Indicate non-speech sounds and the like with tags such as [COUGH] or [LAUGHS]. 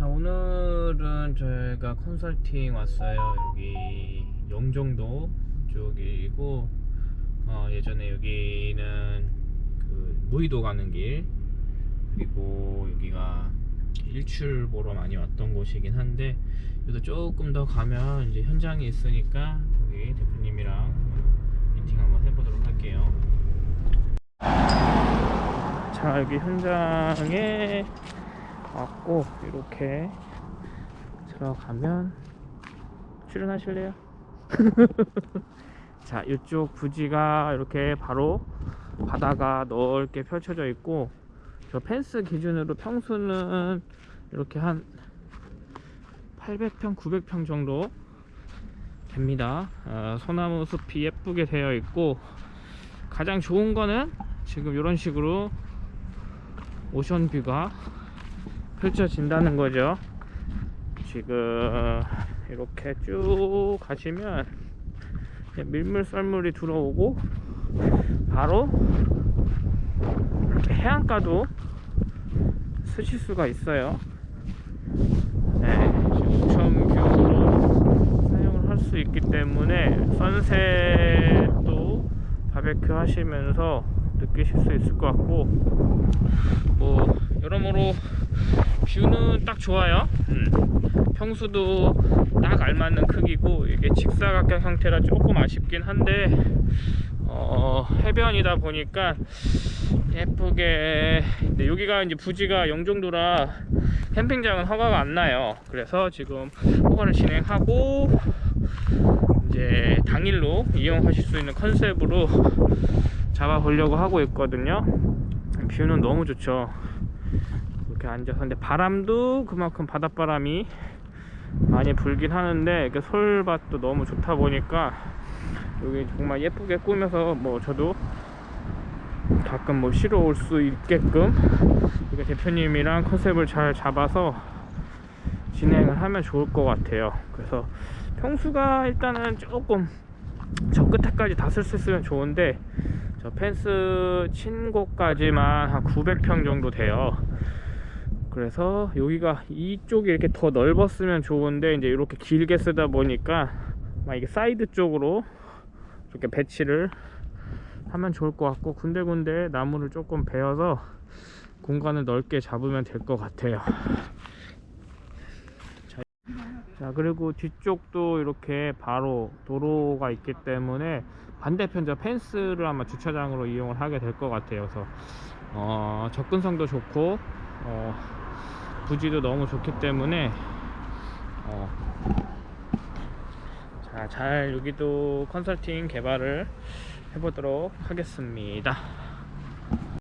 자 오늘은 저희가 컨설팅 왔어요. 여기 영종도 쪽이고 어, 예전에 여기는 그 무의도 가는 길 그리고 여기가 일출 보러 많이 왔던 곳이긴 한데 여기도 조금 더 가면 이제 현장이 있으니까 여기 대표님이랑 미팅 한번 해보도록 할게요. 자 여기 현장에 왔고 이렇게 들어가면 출연하실래요? [LAUGHS] 자 이쪽 부지가 이렇게 바로 바다가 넓게 펼쳐져 있고 저 펜스 기준으로 평수는 이렇게 한 800평 900평 정도 됩니다 어, 소나무 숲이 예쁘게 되어 있고 가장 좋은 거는 지금 이런 식으로 오션뷰가 펼쳐진다는 거죠. 지금 이렇게 쭉 가시면 밀물 썰물이 들어오고 바로 해안가도 스칠 수가 있어요. 네, 지금 오션뷰로 사용을 할 수 있기 때문에 선셋도 바베큐 하시면서 느끼실 수 있을 것 같고 뭐 여러모로 뷰는 딱 좋아요. 음. 평수도 딱 알맞는 크기고 이게 직사각형 형태라 조금 아쉽긴 한데 어, 해변이다 보니까 예쁘게 근데 여기가 이제 부지가 영종도라 캠핑장은 허가가 안 나요. 그래서 지금 허가를 진행하고 이제 당일로 이용하실 수 있는 컨셉으로 잡아보려고 하고 있거든요. 뷰는 너무 좋죠 이렇게 앉아서. 근데 바람도 그만큼 바닷바람이 많이 불긴 하는데 이렇게 솔밭도 너무 좋다 보니까 여기 정말 예쁘게 꾸며서 뭐 저도 가끔 뭐 쉬러 올 수 있게끔 대표님이랑 컨셉을 잘 잡아서 진행을 하면 좋을 것 같아요. 그래서 평수가 일단은 조금 저 끝에까지 다 쓸 수 있으면 좋은데 저 펜스 친 곳까지만 한 900평 정도 돼요 그래서 여기가 이쪽이 이렇게 더 넓었으면 좋은데 이제 이렇게 길게 쓰다 보니까 막 이게 사이드 쪽으로 이렇게 배치를 하면 좋을 것 같고 군데군데 나무를 조금 베어서 공간을 넓게 잡으면 될 것 같아요. 자, 자 그리고 뒤쪽도 이렇게 바로 도로가 있기 때문에 반대편 저 펜스를 아마 주차장으로 이용을 하게 될 것 같아요. 그래서 어, 접근성도 좋고 어, 부지도 너무 좋기 때문에 어, 자, 잘 여기도 컨설팅 개발을 해보도록 하겠습니다